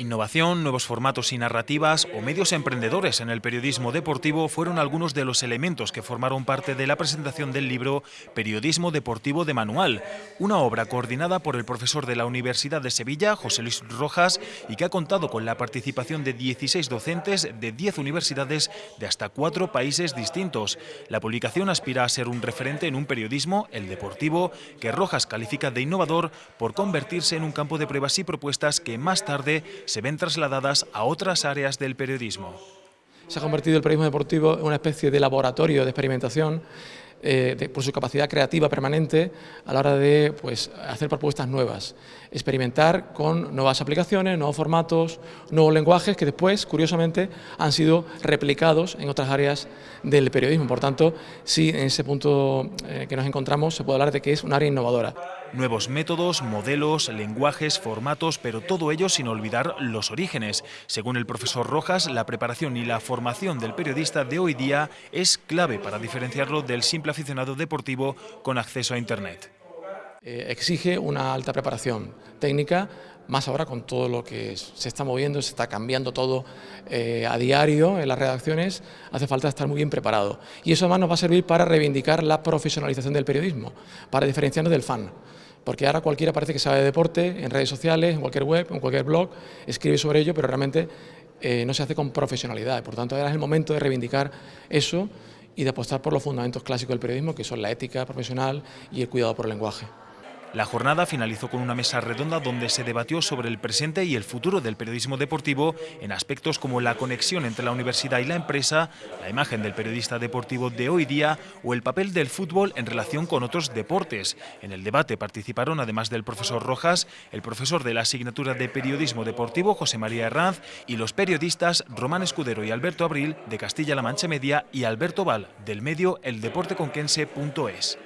Innovación, nuevos formatos y narrativas o medios emprendedores en el periodismo deportivo fueron algunos de los elementos que formaron parte de la presentación del libro Periodismo Deportivo de Manual, una obra coordinada por el profesor de la Universidad de Sevilla, José Luis Rojas, y que ha contado con la participación de 16 docentes de 10 universidades de hasta cuatro países distintos. La publicación aspira a ser un referente en un periodismo, el deportivo, que Rojas califica de innovador por convertirse en un campo de pruebas y propuestas que más tarde se ven trasladadas a otras áreas del periodismo. Se ha convertido el periodismo deportivo en una especie de laboratorio de experimentación eh, por su capacidad creativa permanente a la hora de pues, hacer propuestas nuevas, experimentar con nuevas aplicaciones, nuevos formatos, nuevos lenguajes que después, curiosamente, han sido replicados en otras áreas del periodismo. Por tanto, sí, en ese punto eh, que nos encontramos se puede hablar de que es un área innovadora. Nuevos métodos, modelos, lenguajes, formatos, pero todo ello sin olvidar los orígenes. Según el profesor Rojas, la preparación y la formación del periodista de hoy día es clave para diferenciarlo del simple aficionado deportivo con acceso a Internet. Eh, exige una alta preparación técnica, más ahora con todo lo que se está moviendo, se está cambiando todo eh, a diario en las redacciones, hace falta estar muy bien preparado. Y eso además nos va a servir para reivindicar la profesionalización del periodismo, para diferenciarnos del fan porque ahora cualquiera parece que sabe de deporte, en redes sociales, en cualquier web, en cualquier blog, escribe sobre ello, pero realmente eh, no se hace con profesionalidad. Por tanto, ahora es el momento de reivindicar eso y de apostar por los fundamentos clásicos del periodismo, que son la ética profesional y el cuidado por el lenguaje. La jornada finalizó con una mesa redonda donde se debatió sobre el presente y el futuro del periodismo deportivo en aspectos como la conexión entre la universidad y la empresa, la imagen del periodista deportivo de hoy día o el papel del fútbol en relación con otros deportes. En el debate participaron, además del profesor Rojas, el profesor de la asignatura de periodismo deportivo José María Herranz y los periodistas Román Escudero y Alberto Abril de Castilla-La Mancha Media y Alberto Val del medio eldeporteconquense.es.